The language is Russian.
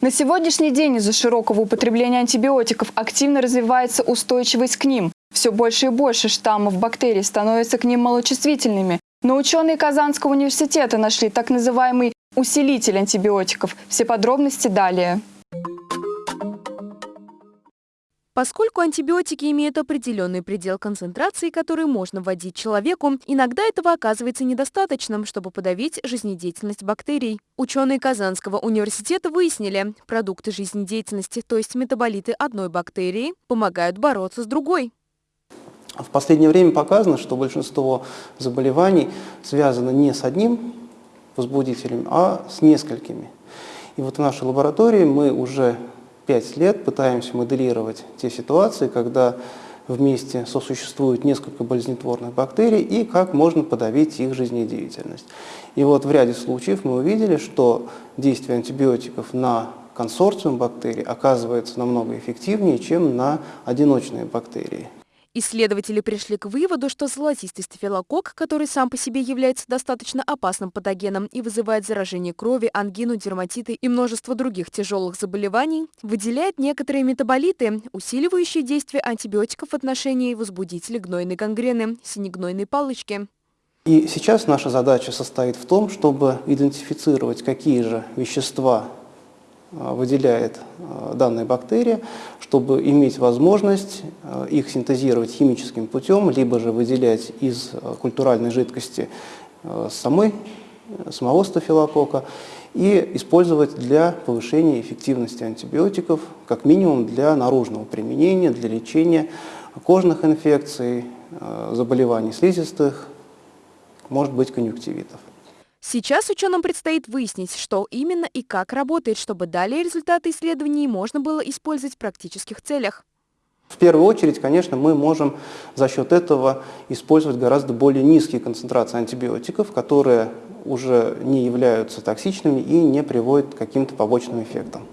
На сегодняшний день из-за широкого употребления антибиотиков активно развивается устойчивость к ним. Все больше и больше штаммов бактерий становятся к ним малочувствительными. Но ученые Казанского университета нашли так называемый усилитель антибиотиков. Все подробности далее. Поскольку антибиотики имеют определенный предел концентрации, который можно вводить человеку, иногда этого оказывается недостаточным, чтобы подавить жизнедеятельность бактерий. Ученые Казанского университета выяснили, продукты жизнедеятельности, то есть метаболиты одной бактерии, помогают бороться с другой. В последнее время показано, что большинство заболеваний связано не с одним возбудителем, а с несколькими. И вот в нашей лаборатории мы уже 5 лет пытаемся моделировать те ситуации, когда вместе сосуществуют несколько болезнетворных бактерий и как можно подавить их жизнедеятельность. И вот в ряде случаев мы увидели, что действие антибиотиков на консорциум бактерий оказывается намного эффективнее, чем на одиночные бактерии. Исследователи пришли к выводу, что золотистый стафилококк, который сам по себе является достаточно опасным патогеном и вызывает заражение крови, ангину, дерматиты и множество других тяжелых заболеваний, выделяет некоторые метаболиты, усиливающие действие антибиотиков в отношении возбудителей гнойной гангрены, синегнойной палочки. И сейчас наша задача состоит в том, чтобы идентифицировать, какие же вещества выделяет э, данная бактерия, чтобы иметь возможность э, их синтезировать химическим путем, либо же выделять из культуральной жидкости самой, самого стафилокока и использовать для повышения эффективности антибиотиков, как минимум для наружного применения, для лечения кожных инфекций, заболеваний слизистых, может быть конъюнктивитов. Сейчас ученым предстоит выяснить, что именно и как работает, чтобы далее результаты исследований можно было использовать в практических целях. В первую очередь, конечно, мы можем за счет этого использовать гораздо более низкие концентрации антибиотиков, которые уже не являются токсичными и не приводят к каким-то побочным эффектам.